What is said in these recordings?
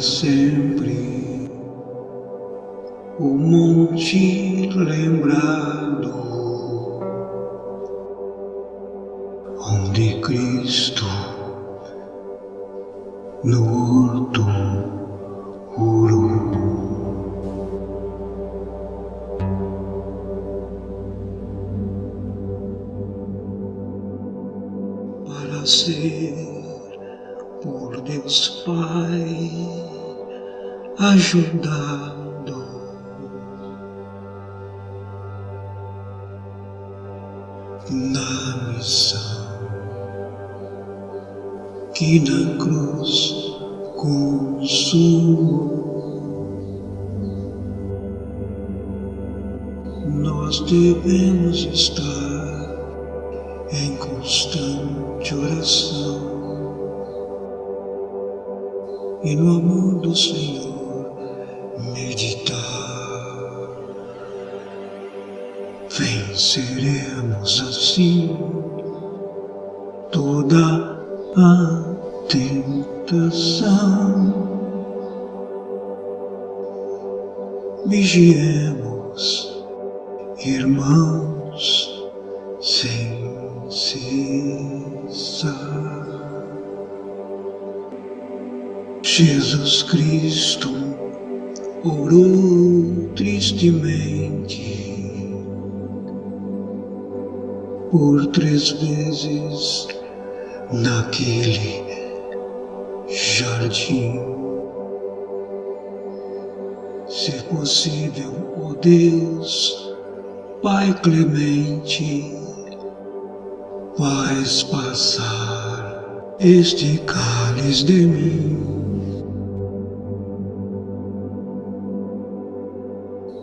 sempre o monte lembrado onde Cristo no horto orou. Para ser por Deus Pai ajudado. Na missão que na cruz consumou, nós devemos estar em constante oração e no amor do Senhor meditar. Venceremos assim toda a tentação. Vigiemos, irmãos, sem cessar. Jesus Cristo orou tristemente por três vezes naquele jardim. Se possível, ó oh Deus, Pai clemente, faz passar este cálice de mim.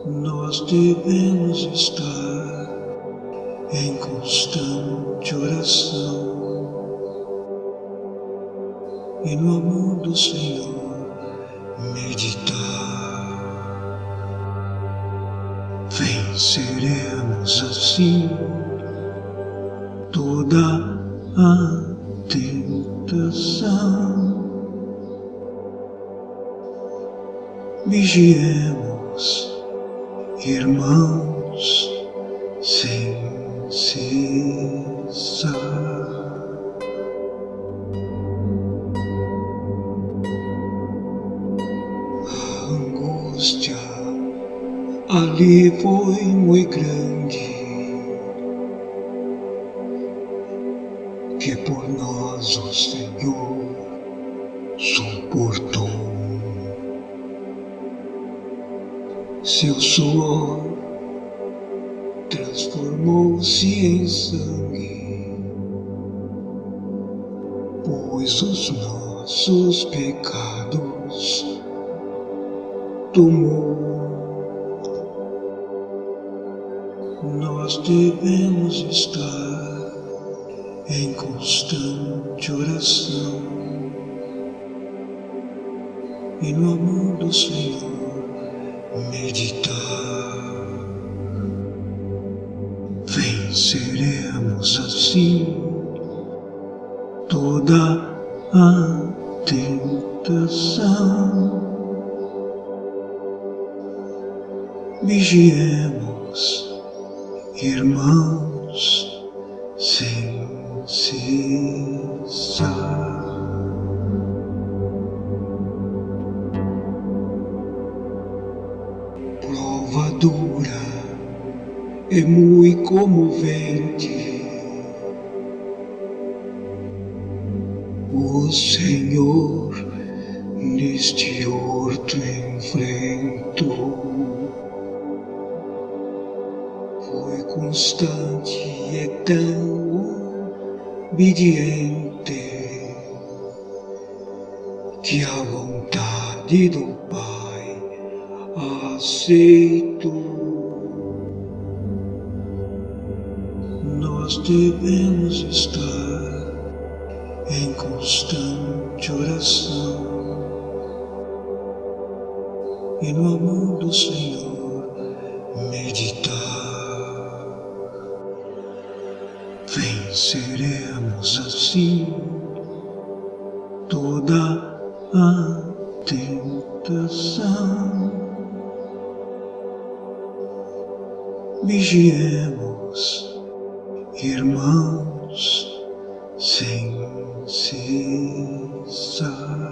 Nós devemos estar em constante oração e no amor do Senhor meditar. Venceremos assim toda a tentação. Vigiemos irmãos, sem cessar. Angústia ali foi muito grande, que por nós o Senhor suportou. Seu suor transformou-se em sangue, pois os nossos pecados tomou. Nós devemos estar em constante oração e no amor do Senhor meditar. Venceremos assim toda a tentação. Vigiemos, irmãos, sem cessar. Prova dura é muito comovente. O Senhor neste horto enfrentou. Foi constante e tão obediente que a vontade do Pai aceito. Nós devemos estar em constante oração e no amor do Senhor meditar. Venceremos assim toda a tentação. Vigiemos, irmãos, sem cessar.